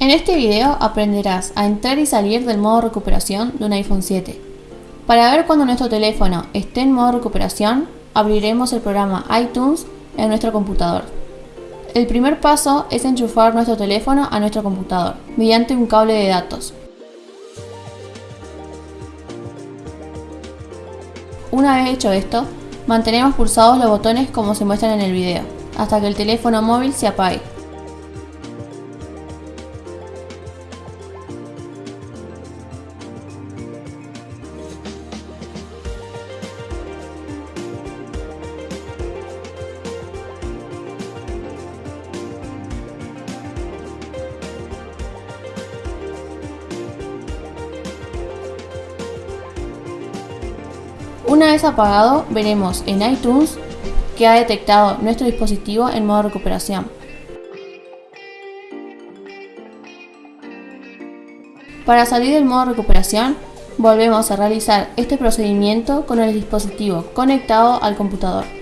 En este video aprenderás a entrar y salir del modo recuperación de un iPhone 7. Para ver cuando nuestro teléfono esté en modo recuperación, abriremos el programa iTunes en nuestro computador. El primer paso es enchufar nuestro teléfono a nuestro computador mediante un cable de datos. Una vez hecho esto, mantenemos pulsados los botones como se muestran en el video, hasta que el teléfono móvil se apague. Una vez apagado, veremos en iTunes que ha detectado nuestro dispositivo en modo recuperación. Para salir del modo recuperación, volvemos a realizar este procedimiento con el dispositivo conectado al computador.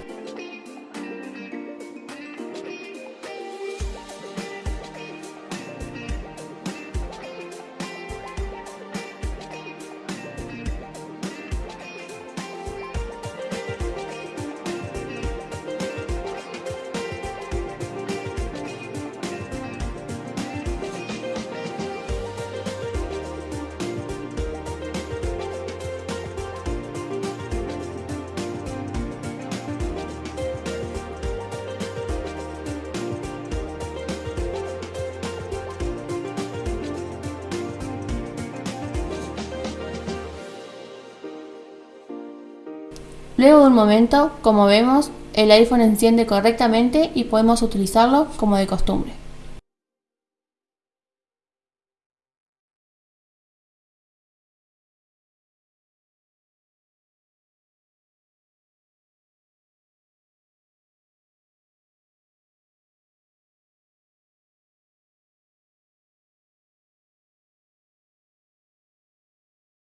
Luego de un momento, como vemos, el iPhone enciende correctamente y podemos utilizarlo como de costumbre.